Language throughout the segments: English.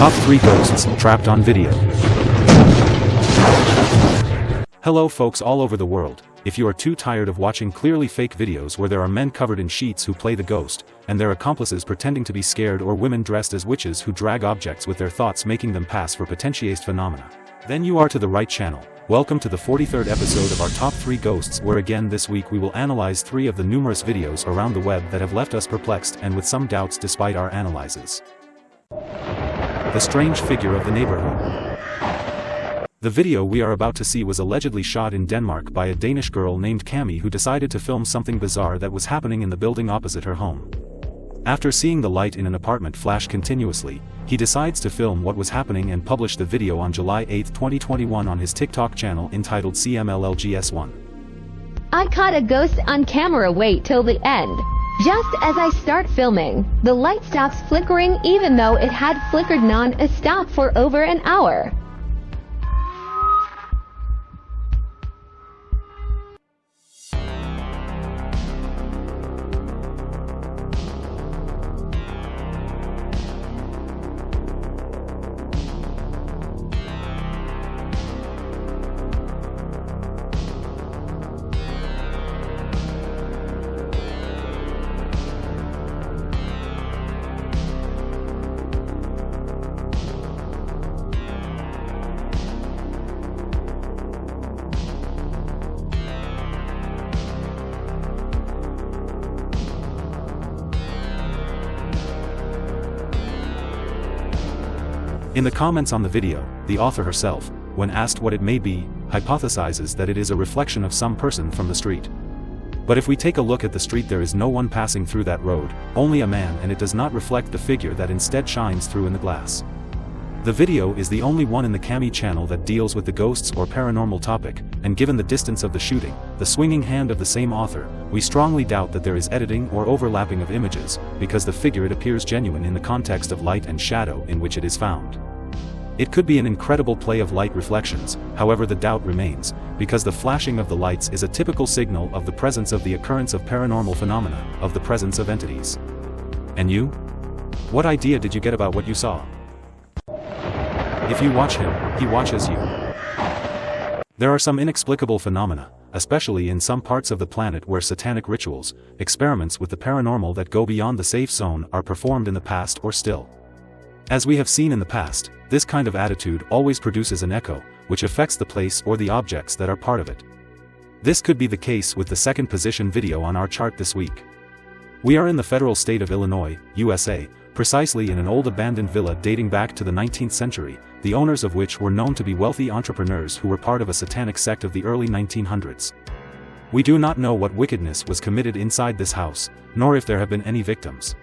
Top 3 Ghosts Trapped on Video Hello folks all over the world, if you are too tired of watching clearly fake videos where there are men covered in sheets who play the ghost, and their accomplices pretending to be scared or women dressed as witches who drag objects with their thoughts making them pass for potentiated phenomena, then you are to the right channel. Welcome to the 43rd episode of our top 3 ghosts where again this week we will analyze 3 of the numerous videos around the web that have left us perplexed and with some doubts despite our analyses. The strange figure of the neighborhood. The video we are about to see was allegedly shot in Denmark by a Danish girl named Cami who decided to film something bizarre that was happening in the building opposite her home. After seeing the light in an apartment flash continuously, he decides to film what was happening and publish the video on July 8, 2021 on his TikTok channel entitled CMLLGS1. I caught a ghost on camera wait till the end. Just as I start filming, the light stops flickering even though it had flickered non-stop for over an hour. In the comments on the video, the author herself, when asked what it may be, hypothesizes that it is a reflection of some person from the street. But if we take a look at the street there is no one passing through that road, only a man and it does not reflect the figure that instead shines through in the glass. The video is the only one in the Cami channel that deals with the ghosts or paranormal topic, and given the distance of the shooting, the swinging hand of the same author, we strongly doubt that there is editing or overlapping of images, because the figure it appears genuine in the context of light and shadow in which it is found. It could be an incredible play of light reflections, however the doubt remains, because the flashing of the lights is a typical signal of the presence of the occurrence of paranormal phenomena, of the presence of entities. And you? What idea did you get about what you saw? If you watch him, he watches you. There are some inexplicable phenomena, especially in some parts of the planet where satanic rituals, experiments with the paranormal that go beyond the safe zone are performed in the past or still. As we have seen in the past, this kind of attitude always produces an echo, which affects the place or the objects that are part of it. This could be the case with the second position video on our chart this week. We are in the federal state of Illinois, USA, precisely in an old abandoned villa dating back to the 19th century, the owners of which were known to be wealthy entrepreneurs who were part of a satanic sect of the early 1900s. We do not know what wickedness was committed inside this house, nor if there have been any victims.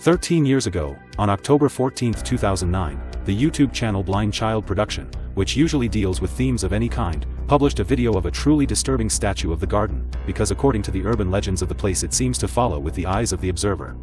13 years ago, on October 14, 2009, the YouTube channel Blind Child Production, which usually deals with themes of any kind, published a video of a truly disturbing statue of the garden, because according to the urban legends of the place it seems to follow with the eyes of the observer.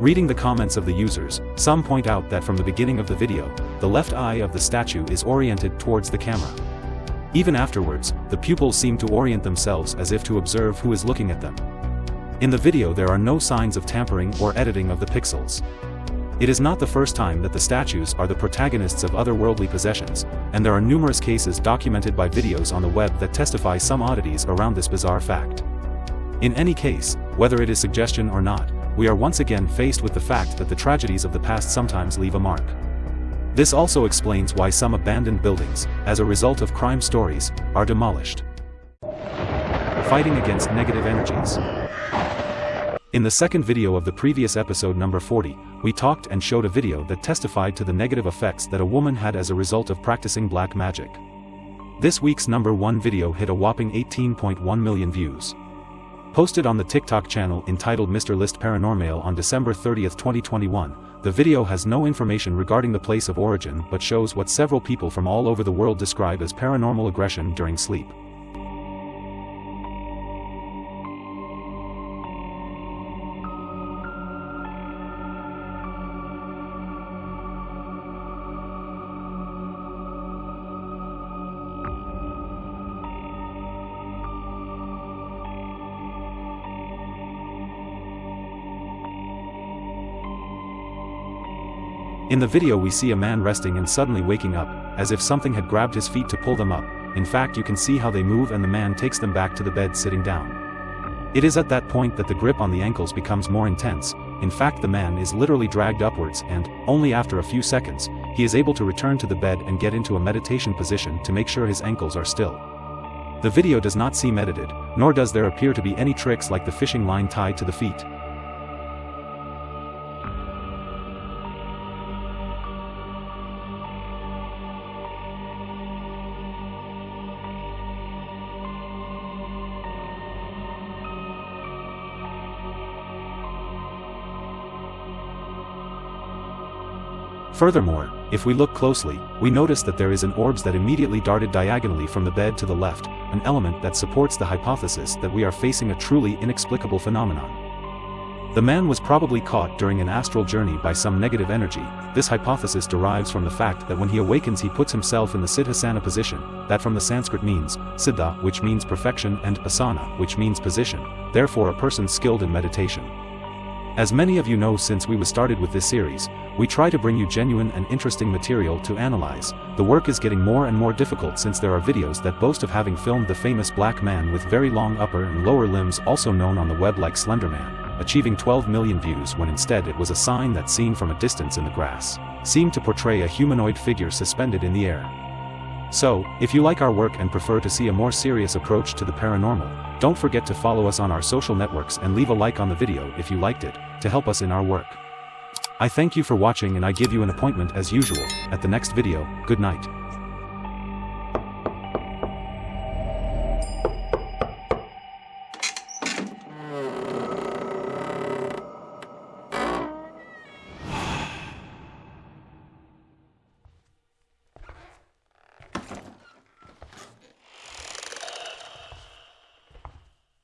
Reading the comments of the users, some point out that from the beginning of the video, the left eye of the statue is oriented towards the camera. Even afterwards, the pupils seem to orient themselves as if to observe who is looking at them. In the video there are no signs of tampering or editing of the pixels. It is not the first time that the statues are the protagonists of otherworldly possessions, and there are numerous cases documented by videos on the web that testify some oddities around this bizarre fact. In any case, whether it is suggestion or not, we are once again faced with the fact that the tragedies of the past sometimes leave a mark. This also explains why some abandoned buildings, as a result of crime stories, are demolished. Fighting against negative energies. In the second video of the previous episode number 40, we talked and showed a video that testified to the negative effects that a woman had as a result of practicing black magic. This week's number 1 video hit a whopping 18.1 million views. Posted on the TikTok channel entitled Mr. List Paranormal on December 30, 2021, the video has no information regarding the place of origin but shows what several people from all over the world describe as paranormal aggression during sleep. In the video we see a man resting and suddenly waking up, as if something had grabbed his feet to pull them up, in fact you can see how they move and the man takes them back to the bed sitting down. It is at that point that the grip on the ankles becomes more intense, in fact the man is literally dragged upwards and, only after a few seconds, he is able to return to the bed and get into a meditation position to make sure his ankles are still. The video does not seem edited, nor does there appear to be any tricks like the fishing line tied to the feet. Furthermore, if we look closely, we notice that there is an orbs that immediately darted diagonally from the bed to the left, an element that supports the hypothesis that we are facing a truly inexplicable phenomenon. The man was probably caught during an astral journey by some negative energy, this hypothesis derives from the fact that when he awakens he puts himself in the siddhasana position, that from the Sanskrit means, siddha which means perfection and asana which means position, therefore a person skilled in meditation. As many of you know since we started with this series, we try to bring you genuine and interesting material to analyze. The work is getting more and more difficult since there are videos that boast of having filmed the famous black man with very long upper and lower limbs also known on the web like Slenderman, achieving 12 million views when instead it was a sign that seen from a distance in the grass, seemed to portray a humanoid figure suspended in the air. So, if you like our work and prefer to see a more serious approach to the paranormal, don't forget to follow us on our social networks and leave a like on the video if you liked it, to help us in our work. I thank you for watching and I give you an appointment as usual, at the next video, good night.